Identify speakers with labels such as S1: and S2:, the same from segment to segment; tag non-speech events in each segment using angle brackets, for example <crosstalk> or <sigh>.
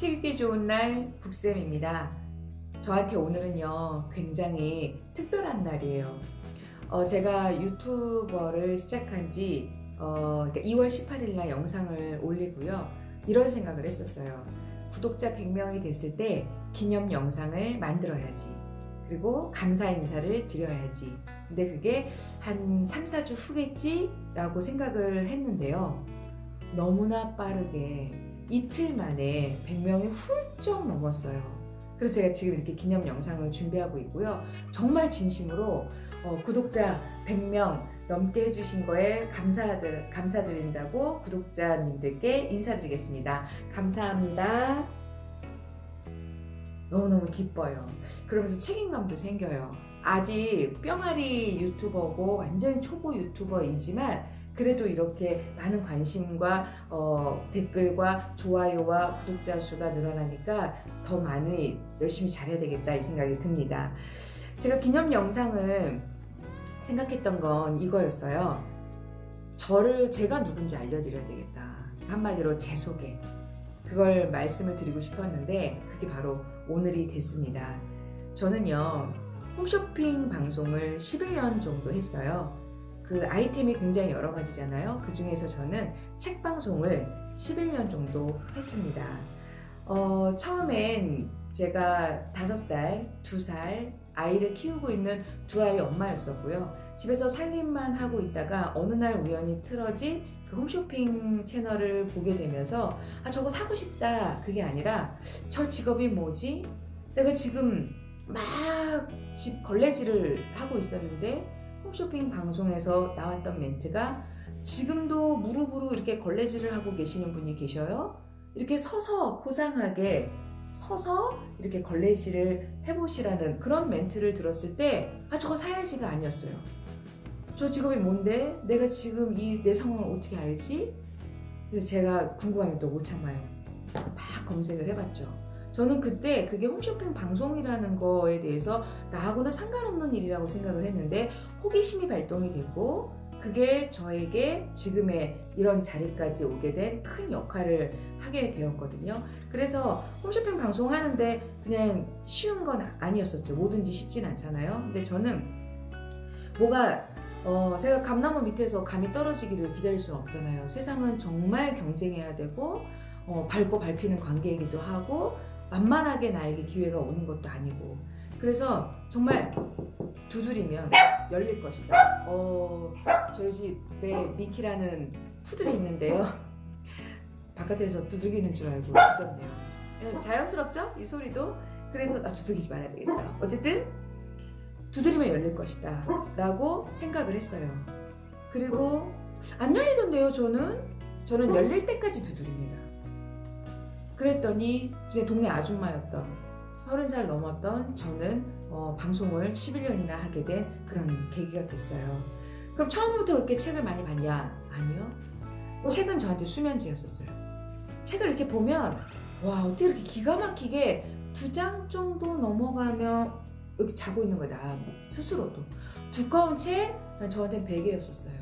S1: 책 읽기 좋은 날 북쌤입니다. 저한테 오늘은요 굉장히 특별한 날이에요. 어, 제가 유튜버를 시작한 지 어, 그러니까 2월 18일 날 영상을 올리고요. 이런 생각을 했었어요. 구독자 100명이 됐을 때 기념 영상을 만들어야지. 그리고 감사 인사를 드려야지. 근데 그게 한 3, 4주 후겠지? 라고 생각을 했는데요. 너무나 빠르게 이틀 만에 100명이 훌쩍 넘었어요. 그래서 제가 지금 이렇게 기념 영상을 준비하고 있고요. 정말 진심으로 어, 구독자 100명 넘게 해주신 거에 감사드, 감사드린다고 구독자님들께 인사드리겠습니다. 감사합니다. 너무너무 기뻐요. 그러면서 책임감도 생겨요. 아직 뿅아리 유튜버고 완전 초보 유튜버이지만 그래도 이렇게 많은 관심과 어, 댓글과 좋아요와 구독자 수가 늘어나니까 더 많이 열심히 잘해야 되겠다 이 생각이 듭니다. 제가 기념 영상을 생각했던 건 이거였어요. 저를 제가 누군지 알려드려야 되겠다. 한마디로 제 소개. 그걸 말씀을 드리고 싶었는데 그게 바로 오늘이 됐습니다. 저는요 홈쇼핑 방송을 11년 정도 했어요. 그 아이템이 굉장히 여러 가지잖아요. 그 중에서 저는 책 방송을 11년 정도 했습니다. 어, 처음엔 제가 5살, 2살 아이를 키우고 있는 두 아이 엄마였었고요. 집에서 살림만 하고 있다가 어느 날 우연히 틀어진 그 홈쇼핑 채널을 보게 되면서 아 저거 사고 싶다 그게 아니라 저 직업이 뭐지? 내가 지금 막 집 걸레질을 하고 있었는데 홈쇼핑 방송에서 나왔던 멘트가 지금도 무릎으로 이렇게 걸레질을 하고 계시는 분이 계셔요? 이렇게 서서 고상하게 서서 이렇게 걸레질을 해보시라는 그런 멘트를 들었을 때 아 저거 사야지가 아니었어요. 저 직업이 뭔데? 내가 지금 이 내 상황을 어떻게 알지? 그래서 제가 궁금하면 또 못 참아요. 막 검색을 해봤죠. 저는 그때 그게 홈쇼핑 방송이라는 거에 대해서 나하고는 상관없는 일이라고 생각을 했는데 호기심이 발동이 됐고 그게 저에게 지금의 이런 자리까지 오게 된 큰 역할을 하게 되었거든요. 그래서 홈쇼핑 방송하는데 그냥 쉬운 건 아니었었죠. 뭐든지 쉽진 않잖아요. 근데 저는 뭐가 어, 제가 감나무 밑에서 감이 떨어지기를 기다릴 수는 없잖아요. 세상은 정말 경쟁해야 되고 어, 밟고 밟히는 관계이기도 하고 만만하게 나에게 기회가 오는 것도 아니고 그래서 정말 두드리면 열릴 것이다. 어, 저희 집에 미키라는 푸들이 있는데요. <laughs> 바깥에서 두들기는 줄 알고 짖었네요. 예, 자연스럽죠? 이 소리도. 그래서 아, 두들기지 말아야 되겠다. 어쨌든 두드리면 열릴 것이다 라고 생각을 했어요. 그리고 안 열리던데요 저는? 저는 열릴 때까지 두드립니다. 그랬더니 제 동네 아줌마였던 30살 넘었던 저는 어, 방송을 11년이나 하게 된 그런 계기가 됐어요. 그럼 처음부터 그렇게 책을 많이 봤냐? 아니요. 책은 저한테 수면제였었어요. 책을 이렇게 보면 와 어떻게 이렇게 기가 막히게 두 장 정도 넘어가면 여기 자고 있는 거야 나 스스로도 두꺼운 책 저한테는 베개였었어요.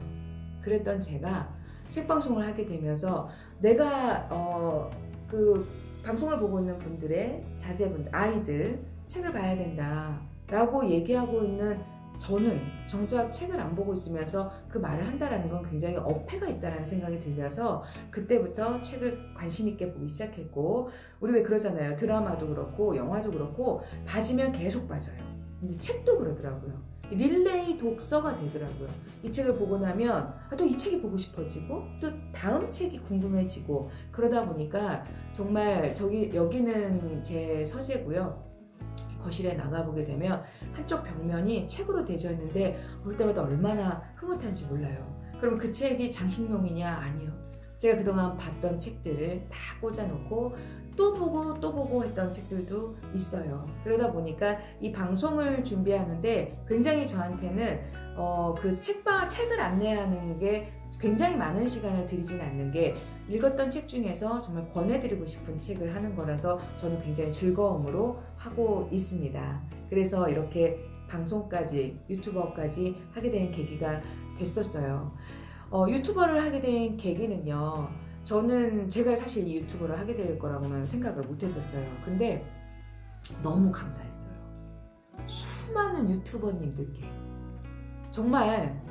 S1: 그랬던 제가 책 방송을 하게 되면서 내가 어, 그 방송을 보고 있는 분들의 자제분들, 아이들 책을 봐야 된다 라고 얘기하고 있는 저는 정작 책을 안 보고 있으면서 그 말을 한다라는 건 굉장히 어폐가 있다라는 생각이 들면서 그때부터 책을 관심 있게 보기 시작했고 우리 왜 그러잖아요. 드라마도 그렇고 영화도 그렇고 봐지면 계속 빠져요. 근데 책도 그러더라고요 릴레이 독서가 되더라고요. 이 책을 보고 나면 아, 또이 책이 보고 싶어지고 또 다음 책이 궁금해지고 그러다 보니까 정말 저기 여기는 제 서재고요. 거실에 나가보게 되면 한쪽 벽면이 책으로 되어 있는데 볼 때마다 얼마나 흐뭇한지 몰라요. 그럼 그 책이 장식용이냐? 아니요. 제가 그동안 봤던 책들을 다 꽂아놓고 또 보고 또 보고 했던 책들도 있어요. 그러다 보니까 이 방송을 준비하는데 굉장히 저한테는 어, 그 책방, 책을 안내하는 게 굉장히 많은 시간을 들이지는 않는 게 읽었던 책 중에서 정말 권해드리고 싶은 책을 하는 거라서 저는 굉장히 즐거움으로 하고 있습니다. 그래서 이렇게 방송까지 유튜버까지 하게 된 계기가 됐었어요. 어, 유튜버를 하게 된 계기는요. 저는 제가 사실 이 유튜브를 하게 될 거라고는 생각을 못 했었어요. 근데 너무 감사했어요. 수많은 유튜버님들께 정말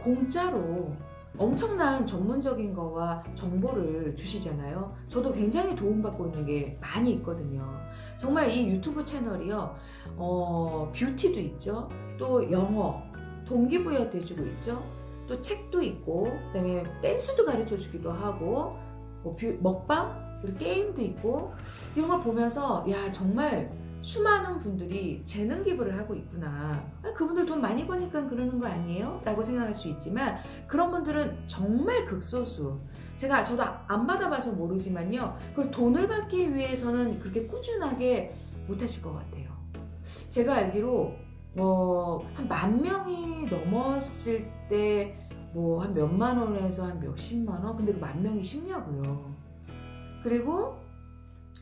S1: 공짜로 엄청난 전문적인 거와 정보를 주시잖아요. 저도 굉장히 도움받고 있는 게 많이 있거든요. 정말 이 유튜브 채널이요, 어, 뷰티도 있죠. 또 영어, 동기부여도 해주고 있죠. 또 책도 있고, 그 다음에 댄스도 가르쳐 주기도 하고, 뭐 뷰- 먹방, 그리고 게임도 있고, 이런 걸 보면서, 야, 정말 수많은 분들이 재능 기부를 하고 있구나. 아, 그분들 돈 많이 버니까 그러는 거 아니에요? 라고 생각할 수 있지만, 그런 분들은 정말 극소수. 제가 저도 안 받아봐서 모르지만요. 그걸 돈을 받기 위해서는 그렇게 꾸준하게 못 하실 것 같아요. 제가 알기로 어, 한만 명이 넘었을 때 뭐 한 몇만 원에서 한 몇십만 원? 근데 그 만 명이 쉽냐고요. 그리고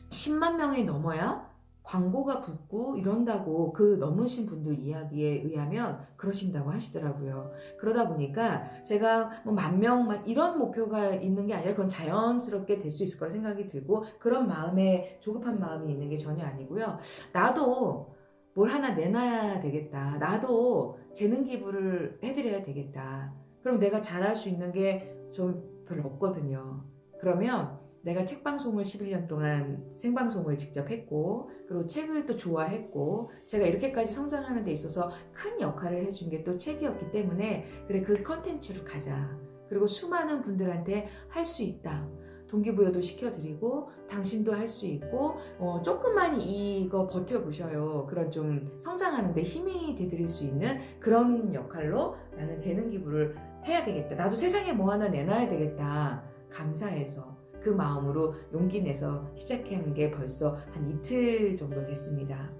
S1: 10만 명이 넘어야 광고가 붙고 이런다고 그 넘으신 분들 이야기에 의하면 그러신다고 하시더라고요. 그러다 보니까 제가 뭐 만 명만 이런 목표가 있는 게 아니라 그건 자연스럽게 될 수 있을 거라 생각이 들고 그런 마음에 조급한 마음이 있는 게 전혀 아니고요. 나도 뭘 하나 내놔야 되겠다. 나도 재능 기부를 해드려야 되겠다. 그럼 내가 잘할 수 있는 게 좀 별로 없거든요. 그러면 내가 책 방송을 11년 동안 생방송을 직접 했고, 그리고 책을 또 좋아했고, 제가 이렇게까지 성장하는 데 있어서 큰 역할을 해준 게 또 책이었기 때문에, 그래, 그 컨텐츠로 가자. 그리고 수많은 분들한테 할 수 있다. 동기부여도 시켜드리고, 당신도 할 수 있고, 어, 조금만 이거 버텨보셔요. 그런 좀 성장하는 데 힘이 되드릴 수 있는 그런 역할로 나는 재능 기부를 해야 되겠다. 나도 세상에 뭐 하나 내놔야 되겠다. 감사해서 그 마음으로 용기 내서 시작한 게 벌써 한 이틀 정도 됐습니다.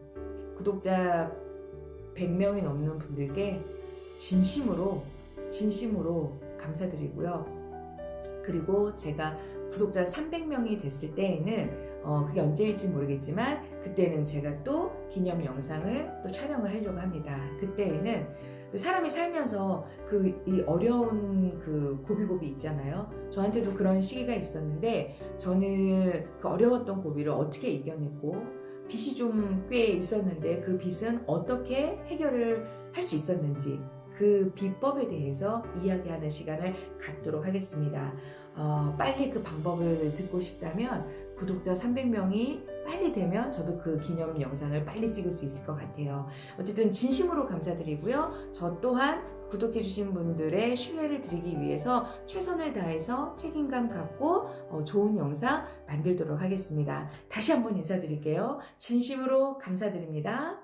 S1: 구독자 100명이 넘는 분들께 진심으로 진심으로 감사드리고요. 그리고 제가 구독자 300명이 됐을 때에는 어, 그게 언제일지 모르겠지만 그때는 제가 또 기념 영상을 또 촬영을 하려고 합니다. 그때에는 사람이 살면서 그 이 어려운 그 고비고비 있잖아요. 저한테도 그런 시기가 있었는데 저는 그 어려웠던 고비를 어떻게 이겨냈고 빚이 좀 꽤 있었는데 그 빚은 어떻게 해결을 할 수 있었는지 그 비법에 대해서 이야기하는 시간을 갖도록 하겠습니다. 어, 빨리 그 방법을 듣고 싶다면 구독자 300명이 빨리 되면 저도 그 기념 영상을 빨리 찍을 수 있을 것 같아요. 어쨌든 진심으로 감사드리고요. 저 또한 구독해주신 분들의 신뢰를 드리기 위해서 최선을 다해서 책임감 갖고 어, 좋은 영상 만들도록 하겠습니다. 다시 한번 인사드릴게요. 진심으로 감사드립니다.